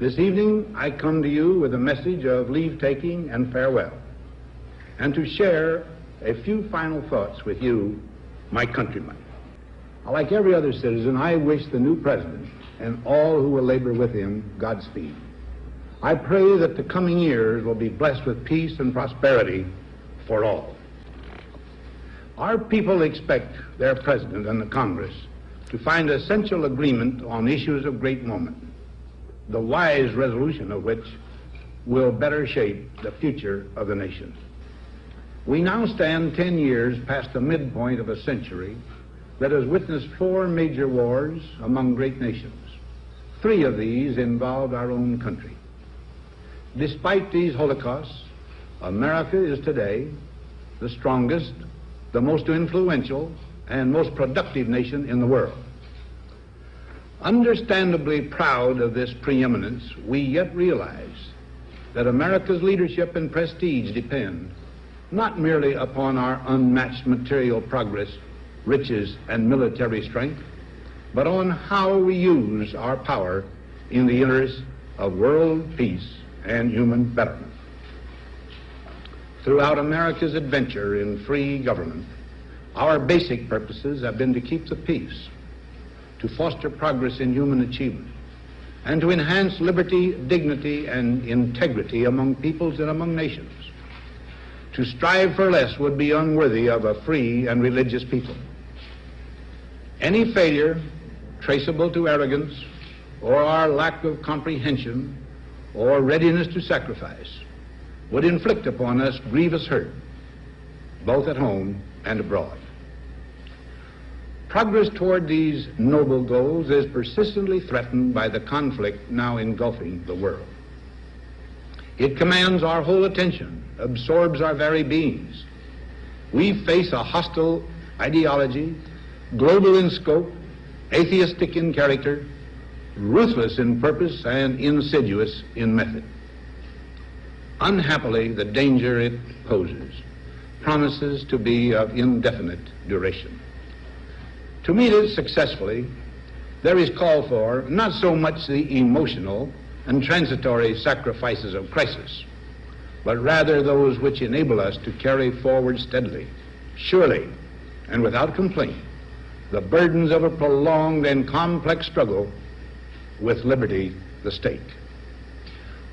This evening I come to you with a message of leave taking and farewell, and to share a few final thoughts with you, my countrymen. Like every other citizen, I wish the new president and all who will labor with him Godspeed. I pray that the coming years will be blessed with peace and prosperity for all. Our people expect their president and the Congress to find essential agreement on issues of great moment, the wise resolution of which will better shape the future of the nation. We now stand 10 years past the midpoint of a century that has witnessed four major wars among great nations. Three of these involved our own country. Despite these holocausts, America is today the strongest, the most influential, and most productive nation in the world. Understandably proud of this preeminence, we yet realize that America's leadership and prestige depend not merely upon our unmatched material progress, riches, and military strength, but on how we use our power in the interest of world peace and human betterment. Throughout America's adventure in free government, our basic purposes have been to keep the peace, to foster progress in human achievement, and to enhance liberty, dignity, and integrity among peoples and among nations. To strive for less would be unworthy of a free and religious people. Any failure traceable to arrogance or our lack of comprehension or readiness to sacrifice would inflict upon us grievous hurt, both at home and abroad. Progress toward these noble goals is persistently threatened by the conflict now engulfing the world. It commands our whole attention, absorbs our very beings. We face a hostile ideology, global in scope, atheistic in character, ruthless in purpose, and insidious in method. Unhappily, the danger it poses promises to be of indefinite duration. To meet it successfully, there is call for not so much the emotional and transitory sacrifices of crisis, but rather those which enable us to carry forward steadily, surely, and without complaint, the burdens of a prolonged and complex struggle with liberty the stake.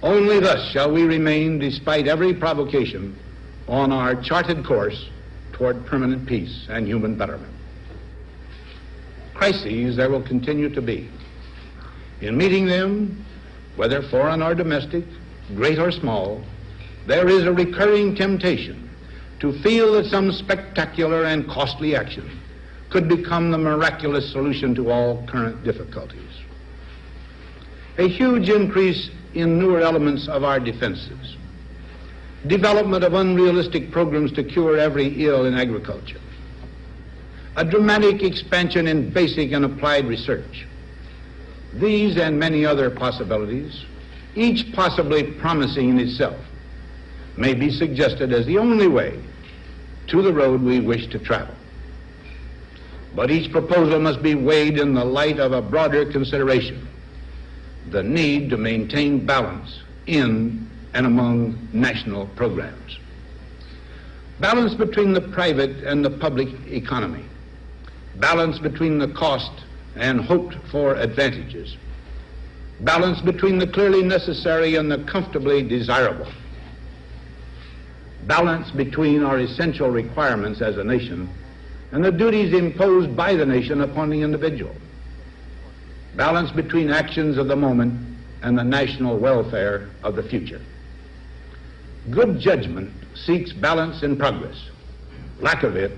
Only thus shall we remain, despite every provocation, on our charted course toward permanent peace and human betterment. Crises there will continue to be. In meeting them, whether foreign or domestic, great or small, there is a recurring temptation to feel that some spectacular and costly action could become the miraculous solution to all current difficulties. A huge increase in newer elements of our defenses, development of unrealistic programs to cure every ill in agriculture, a dramatic expansion in basic and applied research. These and many other possibilities, each possibly promising in itself, may be suggested as the only way to the road we wish to travel. But each proposal must be weighed in the light of a broader consideration the need to maintain balance in and among national programs. Balance between the private and the public economy. Balance between the cost and hoped for advantages. Balance between the clearly necessary and the comfortably desirable. Balance between our essential requirements as a nation and the duties imposed by the nation upon the individual balance between actions of the moment and the national welfare of the future. Good judgment seeks balance in progress. Lack of it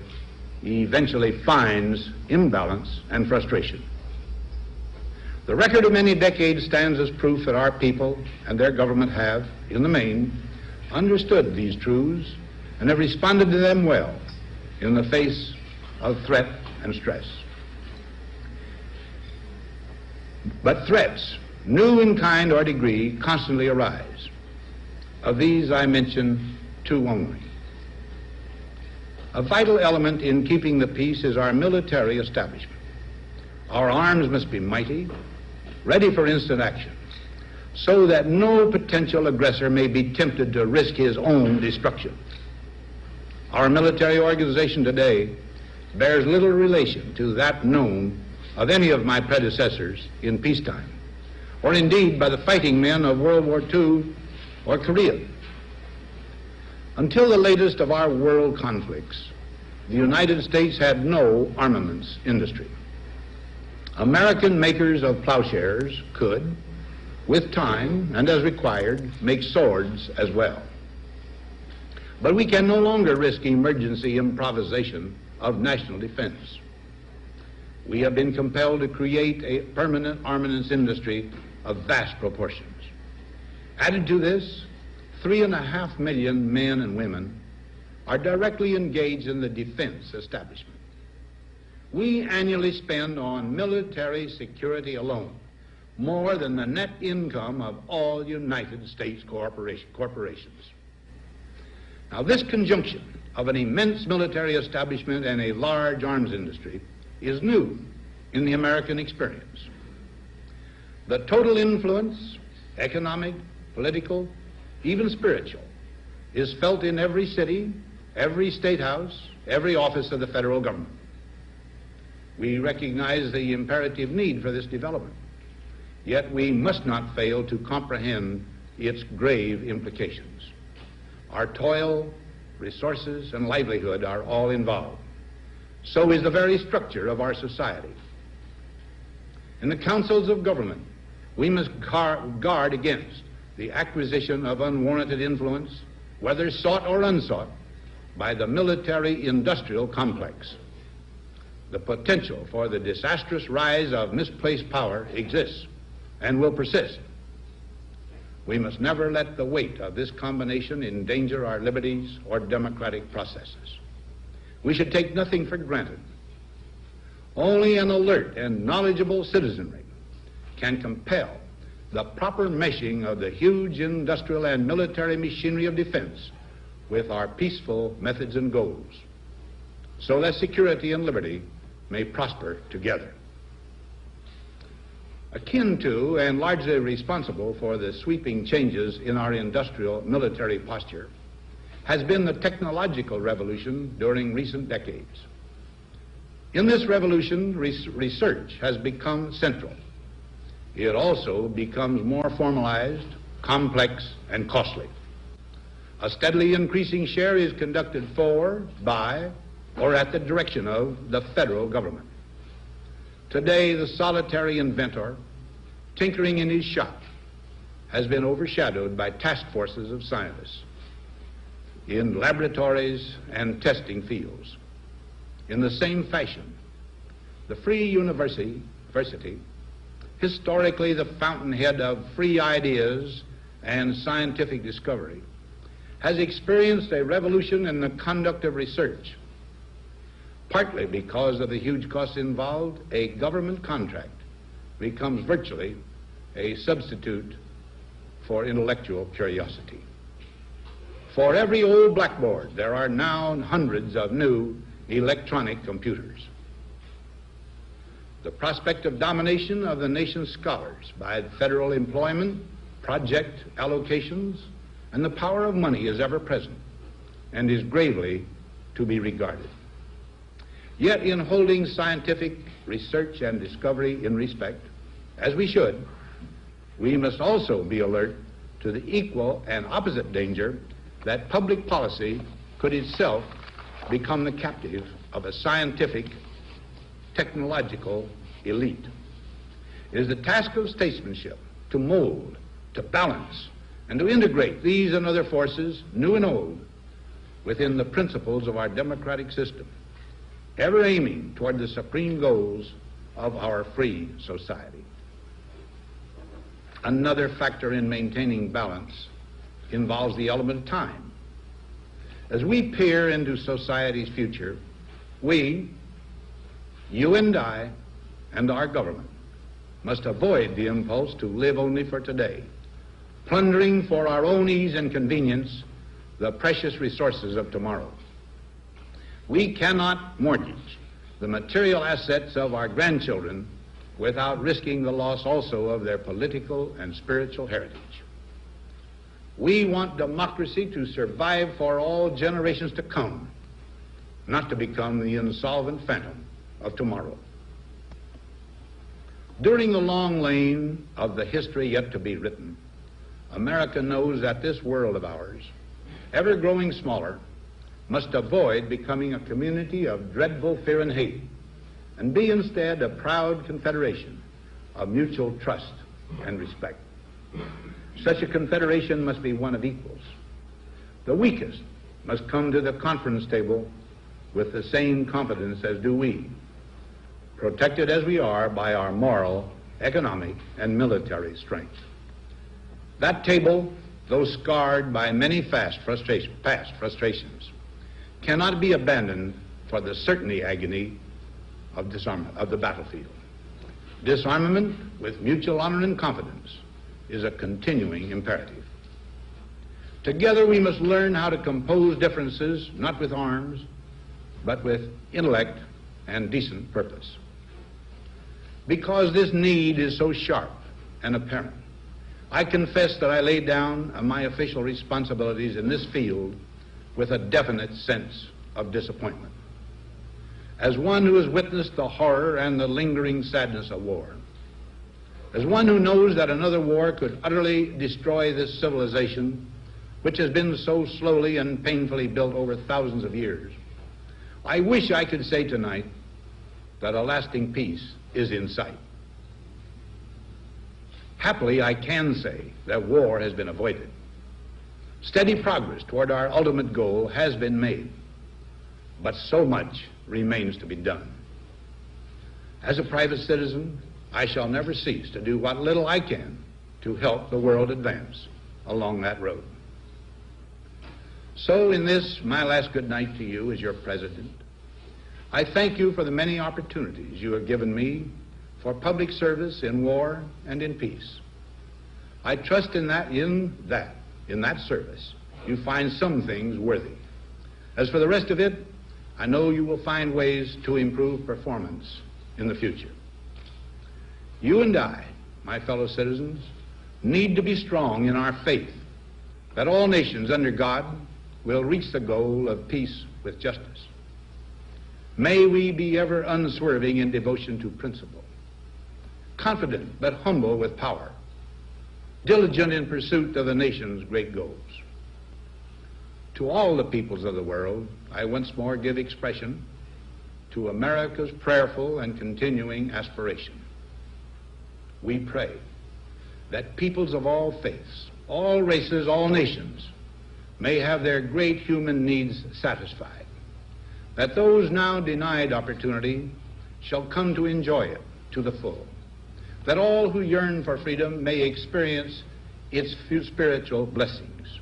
eventually finds imbalance and frustration. The record of many decades stands as proof that our people and their government have, in the main, understood these truths and have responded to them well in the face of threat and stress. But threats, new in kind or degree, constantly arise. Of these I mention two only. A vital element in keeping the peace is our military establishment. Our arms must be mighty, ready for instant action. so that no potential aggressor may be tempted to risk his own destruction. Our military organization today bears little relation to that known of any of my predecessors in peacetime, or indeed by the fighting men of World War II or Korea. Until the latest of our world conflicts, the United States had no armaments industry. American makers of plowshares could, with time and as required, make swords as well. But we can no longer risk emergency improvisation of national defense. We have been compelled to create a permanent armaments industry of vast proportions. Added to this, three and a half million men and women are directly engaged in the defense establishment. We annually spend on military security alone more than the net income of all United States corporation, corporations. Now, this conjunction of an immense military establishment and a large arms industry is new in the American experience. The total influence, economic, political, even spiritual, is felt in every city, every state house, every office of the federal government. We recognize the imperative need for this development, yet we must not fail to comprehend its grave implications. Our toil, resources, and livelihood are all involved. So is the very structure of our society. In the councils of government, we must guard against the acquisition of unwarranted influence, whether sought or unsought, by the military industrial complex. The potential for the disastrous rise of misplaced power exists and will persist. We must never let the weight of this combination endanger our liberties or democratic processes. We should take nothing for granted. Only an alert and knowledgeable citizenry can compel the proper meshing of the huge industrial and military machinery of defense with our peaceful methods and goals, so that security and liberty may prosper together. Akin to and largely responsible for the sweeping changes in our industrial military posture has been the technological revolution during recent decades. In this revolution, research has become central. It also becomes more formalized, complex, and costly. A steadily increasing share is conducted for, by, or at the direction of the federal government. Today, the solitary inventor, tinkering in his shop, has been overshadowed by task forces of scientists in laboratories and testing fields. In the same fashion, the Free University, historically the fountainhead of free ideas and scientific discovery, has experienced a revolution in the conduct of research. Partly because of the huge costs involved, a government contract becomes virtually a substitute for intellectual curiosity. For every old blackboard, there are now hundreds of new electronic computers. The prospect of domination of the nation's scholars by federal employment, project allocations, and the power of money is ever present and is gravely to be regarded. Yet, in holding scientific research and discovery in respect, as we should, we must also be alert to the equal and opposite danger that public policy could itself become the captive of a scientific, technological elite. It is the task of statesmanship to mold, to balance, and to integrate these and other forces, new and old, within the principles of our democratic system, ever aiming toward the supreme goals of our free society. Another factor in maintaining balance involves the element of time. As we peer into society's future, we, you and I, and our government must avoid the impulse to live only for today, plundering for our own ease and convenience the precious resources of tomorrow. We cannot mortgage the material assets of our grandchildren without risking the loss also of their political and spiritual heritage. We want democracy to survive for all generations to come, not to become the insolvent phantom of tomorrow. During the long lane of the history yet to be written, America knows that this world of ours, ever growing smaller, must avoid becoming a community of dreadful fear and hate, and be instead a proud confederation of mutual trust and respect. Such a confederation must be one of equals. The weakest must come to the conference table with the same confidence as do we, protected as we are by our moral, economic, and military strength. That table, though scarred by many past frustrations, cannot be abandoned for the certainty agony of of the battlefield. Disarmament with mutual honor and confidence is a continuing imperative. Together we must learn how to compose differences not with arms, but with intellect and decent purpose. Because this need is so sharp and apparent, I confess that I lay down my official responsibilities in this field with a definite sense of disappointment. As one who has witnessed the horror and the lingering sadness of war, as one who knows that another war could utterly destroy this civilization, which has been so slowly and painfully built over thousands of years, I wish I could say tonight that a lasting peace is in sight. Happily, I can say that war has been avoided. Steady progress toward our ultimate goal has been made, but so much remains to be done. As a private citizen, I shall never cease to do what little I can to help the world advance along that road. So, in this, my last good night to you as your president, I thank you for the many opportunities you have given me for public service in war and in peace. I trust in that, in that, in that service, you find some things worthy. As for the rest of it, I know you will find ways to improve performance in the future. You and I, my fellow citizens, need to be strong in our faith that all nations under God will reach the goal of peace with justice. May we be ever unswerving in devotion to principle, confident but humble with power, diligent in pursuit of the nation's great goals. To all the peoples of the world, I once more give expression to America's prayerful and continuing aspiration. We pray that peoples of all faiths, all races, all nations may have their great human needs satisfied that those now denied opportunity shall come to enjoy it to the full, that all who yearn for freedom may experience its few spiritual blessings.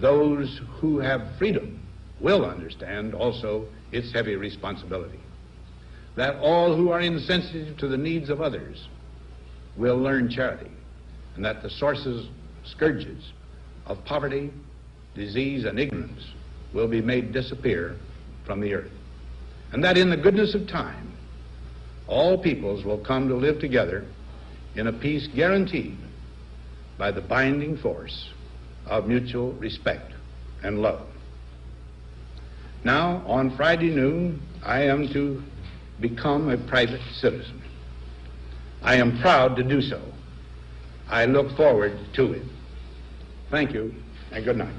Those who have freedom will understand also its heavy responsibility. That all who are insensitive to the needs of others will learn charity, and that the sources, scourges of poverty, disease, and ignorance will be made disappear from the earth. And that in the goodness of time, all peoples will come to live together in a peace guaranteed by the binding force of mutual respect and love. Now, on Friday noon, I am to become a private citizen. I am proud to do so. I look forward to it. Thank you, and good night.